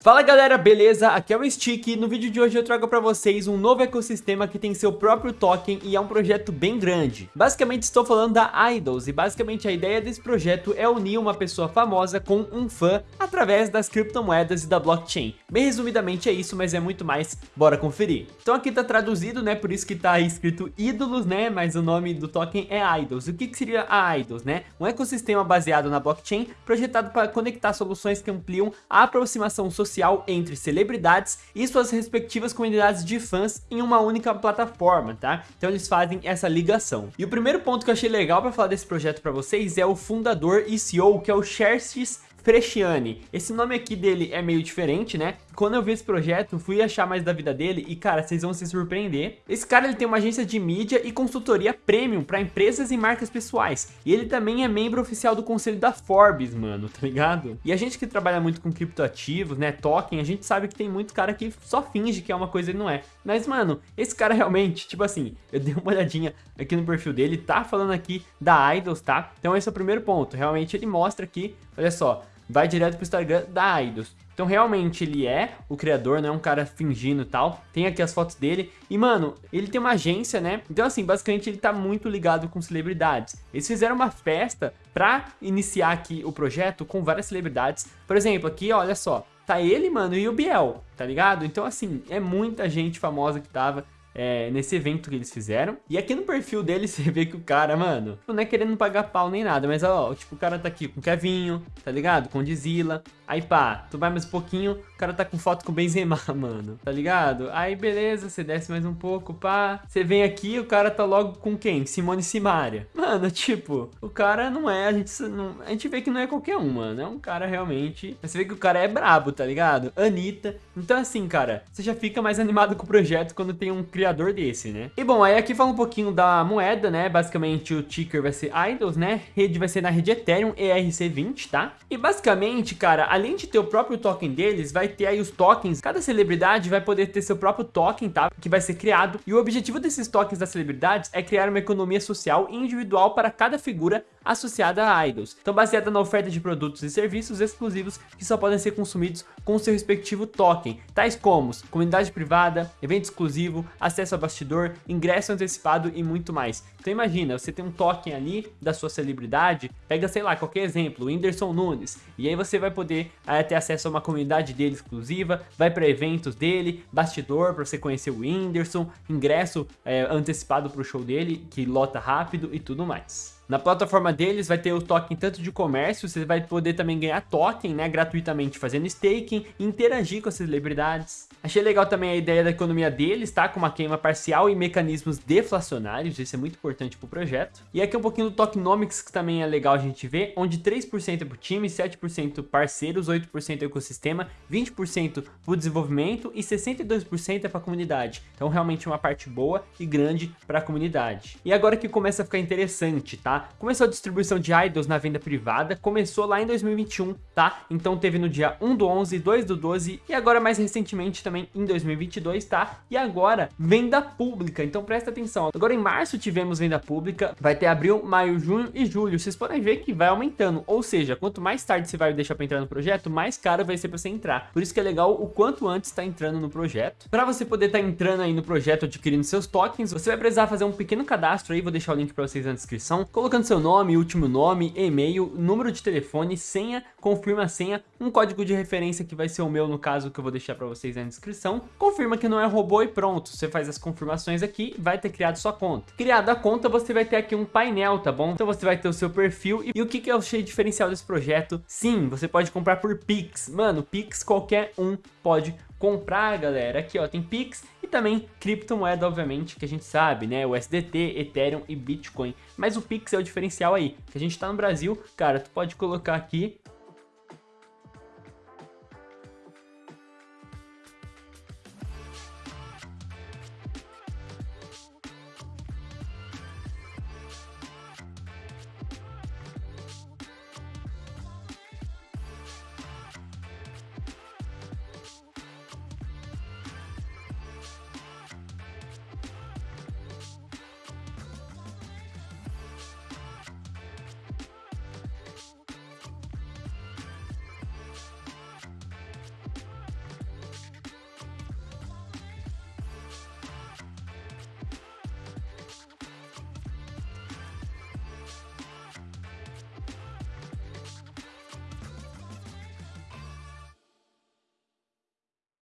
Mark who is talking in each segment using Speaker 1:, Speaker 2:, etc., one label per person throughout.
Speaker 1: Fala galera, beleza? Aqui é o Stick no vídeo de hoje eu trago para vocês um novo ecossistema que tem seu próprio token e é um projeto bem grande. Basicamente estou falando da Idols e basicamente a ideia desse projeto é unir uma pessoa famosa com um fã através das criptomoedas e da blockchain. Bem resumidamente é isso, mas é muito mais, bora conferir. Então aqui tá traduzido, né, por isso que tá escrito ídolos, né, mas o nome do token é Idols. O que, que seria a Idols, né? Um ecossistema baseado na blockchain projetado para conectar soluções que ampliam a aproximação social social entre celebridades e suas respectivas comunidades de fãs em uma única plataforma, tá? Então eles fazem essa ligação. E o primeiro ponto que eu achei legal para falar desse projeto para vocês é o fundador e CEO, que é o Xerxes Fresciani. Esse nome aqui dele é meio diferente, né? Quando eu vi esse projeto, fui achar mais da vida dele e, cara, vocês vão se surpreender. Esse cara, ele tem uma agência de mídia e consultoria premium para empresas e marcas pessoais. E ele também é membro oficial do conselho da Forbes, mano, tá ligado? E a gente que trabalha muito com criptoativos, né, token, a gente sabe que tem muito cara que só finge que é uma coisa e não é. Mas, mano, esse cara realmente, tipo assim, eu dei uma olhadinha aqui no perfil dele, tá falando aqui da Idols, tá? Então esse é o primeiro ponto. Realmente ele mostra aqui, olha só, vai direto pro Instagram da Idols. Então realmente ele é o criador, não é um cara fingindo e tal. Tem aqui as fotos dele. E mano, ele tem uma agência, né? Então assim, basicamente ele tá muito ligado com celebridades. Eles fizeram uma festa pra iniciar aqui o projeto com várias celebridades. Por exemplo, aqui, olha só. Tá ele, mano, e o Biel, tá ligado? Então assim, é muita gente famosa que tava é, nesse evento que eles fizeram. E aqui no perfil dele você vê que o cara, mano, não é querendo pagar pau nem nada, mas ó, tipo, o cara tá aqui com o Kevinho, tá ligado? Com Dizila. Aí pá, tu vai mais um pouquinho, o cara tá com foto com o Benzema, mano, tá ligado? Aí beleza, você desce mais um pouco, pá. Você vem aqui, o cara tá logo com quem? Simone Simaria. Mano, tipo, o cara não é, a gente, não, a gente vê que não é qualquer um, mano. É um cara realmente, você vê que o cara é brabo, tá ligado? Anitta. Então assim, cara, você já fica mais animado com o projeto quando tem um criador desse, né? E bom, aí aqui fala um pouquinho da moeda, né? Basicamente o ticker vai ser IDOS, né? Rede vai ser na rede Ethereum ERC20, tá? E basicamente, cara, além de ter o próprio token deles, vai ter aí os tokens. Cada celebridade vai poder ter seu próprio token, tá? Que vai ser criado. E o objetivo desses tokens das celebridades é criar uma economia social individual para cada figura associada a idols. Então baseada na oferta de produtos e serviços exclusivos que só podem ser consumidos com seu respectivo token, tais como comunidade privada, evento exclusivo, acesso a bastidor, ingresso antecipado e muito mais. Então imagina, você tem um token ali da sua celebridade, pega sei lá, qualquer exemplo, o Whindersson Nunes, e aí você vai poder é, ter acesso a uma comunidade dele exclusiva, vai para eventos dele, bastidor para você conhecer o Whindersson, ingresso é, antecipado para o show dele, que lota rápido e tudo mais. Na plataforma deles vai ter o token tanto de comércio, você vai poder também ganhar token, né, gratuitamente fazendo staking, interagir com as celebridades. Achei legal também a ideia da economia deles, tá, com uma queima parcial e mecanismos deflacionários, isso é muito importante para o projeto. E aqui um pouquinho do tokenomics que também é legal a gente ver, onde 3% é para o time, 7% parceiros, 8% é ecossistema, 20% para o desenvolvimento e 62% é para a comunidade. Então realmente uma parte boa e grande para a comunidade. E agora que começa a ficar interessante, tá? Começou a distribuição de idols na venda privada, começou lá em 2021, tá? Então teve no dia 1 do 11, 2 do 12 e agora mais recentemente também em 2022, tá? E agora venda pública, então presta atenção. Agora em março tivemos venda pública, vai ter abril, maio, junho e julho. Vocês podem ver que vai aumentando, ou seja, quanto mais tarde você vai deixar para entrar no projeto, mais caro vai ser para você entrar. Por isso que é legal o quanto antes tá entrando no projeto. Para você poder estar tá entrando aí no projeto adquirindo seus tokens, você vai precisar fazer um pequeno cadastro aí, vou deixar o link para vocês na descrição colocando seu nome, último nome, e-mail, número de telefone, senha, confirma a senha, um código de referência que vai ser o meu no caso que eu vou deixar para vocês na descrição, confirma que não é robô e pronto, você faz as confirmações aqui, vai ter criado sua conta. Criada a conta, você vai ter aqui um painel, tá bom? Então você vai ter o seu perfil e, e o que, que eu achei diferencial desse projeto? Sim, você pode comprar por Pix, mano, Pix qualquer um pode comprar, galera. Aqui, ó, tem Pix e também criptomoeda, obviamente, que a gente sabe, né? O SDT, Ethereum e Bitcoin. Mas o Pix é o diferencial aí, que a gente tá no Brasil, cara, tu pode colocar aqui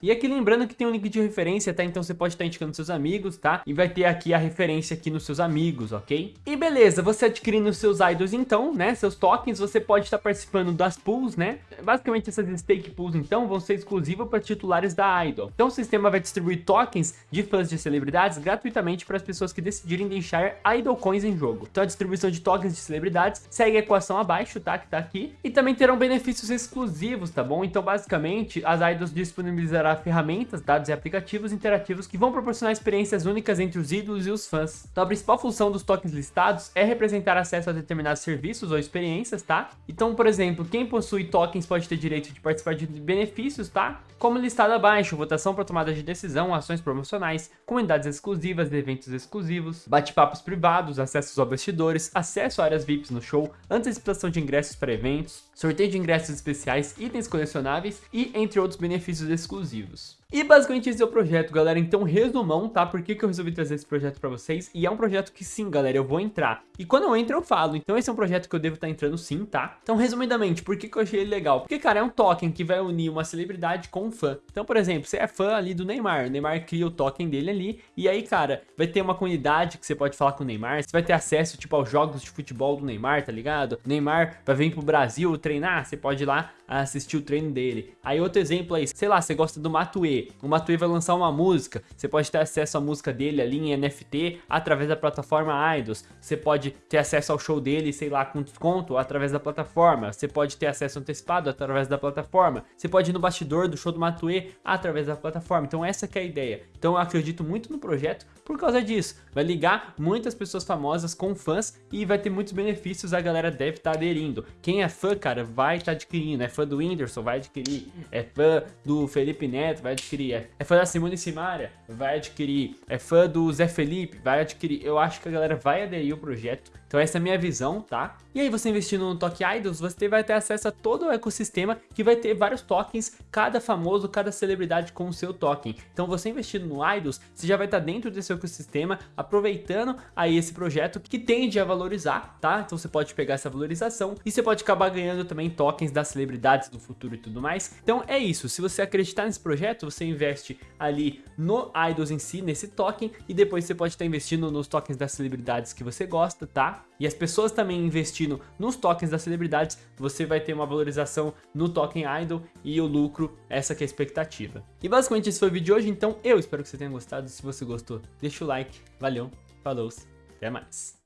Speaker 1: E aqui lembrando que tem um link de referência, tá? Então você pode estar indicando seus amigos, tá? E vai ter aqui a referência aqui nos seus amigos, ok? E beleza, você adquirindo seus idols então, né? Seus tokens, você pode estar participando das pools, né? Basicamente essas stake pools então vão ser exclusivas para titulares da idol. Então o sistema vai distribuir tokens de fãs de celebridades gratuitamente para as pessoas que decidirem deixar idol coins em jogo. Então a distribuição de tokens de celebridades segue a equação abaixo, tá? Que tá aqui. E também terão benefícios exclusivos, tá bom? Então basicamente as idols disponibilizarão ferramentas, dados e aplicativos interativos que vão proporcionar experiências únicas entre os ídolos e os fãs. Então a principal função dos tokens listados é representar acesso a determinados serviços ou experiências, tá? Então, por exemplo, quem possui tokens pode ter direito de participar de benefícios, tá? Como listado abaixo, votação para tomada de decisão, ações promocionais, comunidades exclusivas, eventos exclusivos, bate-papos privados, acessos a bastidores, acesso a áreas VIPs no show, antecipação de ingressos para eventos, sorteio de ingressos especiais, itens colecionáveis e entre outros benefícios exclusivos exclusivos. E basicamente esse é o projeto, galera. Então, resumão, tá? Por que, que eu resolvi trazer esse projeto pra vocês? E é um projeto que sim, galera, eu vou entrar. E quando eu entro, eu falo. Então, esse é um projeto que eu devo estar tá entrando sim, tá? Então, resumidamente, por que, que eu achei ele legal? Porque, cara, é um token que vai unir uma celebridade com um fã. Então, por exemplo, você é fã ali do Neymar. O Neymar cria o token dele ali. E aí, cara, vai ter uma comunidade que você pode falar com o Neymar. Você vai ter acesso, tipo, aos jogos de futebol do Neymar, tá ligado? O Neymar vai vir pro Brasil treinar. Você pode ir lá assistir o treino dele. Aí, outro exemplo aí, sei lá, você gosta do O Matue vai lançar uma música, você pode ter acesso à música dele ali em NFT através da plataforma Idols. Você pode ter acesso ao show dele, sei lá, com desconto através da plataforma. Você pode ter acesso antecipado através da plataforma. Você pode ir no bastidor do show do Matue através da plataforma. Então essa é a ideia. Então eu acredito muito no projeto por causa disso. Vai ligar muitas pessoas famosas com fãs e vai ter muitos benefícios, a galera deve estar tá aderindo. Quem é fã, cara, vai estar tá adquirindo. É fã do Whindersson, vai adquirir. É fã do Felipe Neto, vai adquirir. É, é fã da Simone Simaria, vai adquirir. É fã do Zé Felipe, vai adquirir. Eu acho que a galera vai aderir ao projeto. Então essa é a minha visão, tá? E aí você investindo no Toque Idols, você vai ter acesso a todo o ecossistema que vai ter vários tokens, cada famoso, cada celebridade com o seu token. Então você investindo no Idols, você já vai estar dentro desse ecossistema, aproveitando aí esse projeto que tende a valorizar, tá? Então você pode pegar essa valorização e você pode acabar ganhando também tokens das celebridades do futuro e tudo mais. Então é isso, se você acreditar nesse projeto, você investe ali no Idols em si, nesse token, e depois você pode estar investindo nos tokens das celebridades que você gosta, tá? E as pessoas também investindo nos tokens das celebridades, você vai ter uma valorização no token Idol e o lucro, essa que é a expectativa. E basicamente esse foi o vídeo de hoje, então eu espero que você tenha gostado. Se você gostou, deixa o like, valeu, falou, até mais.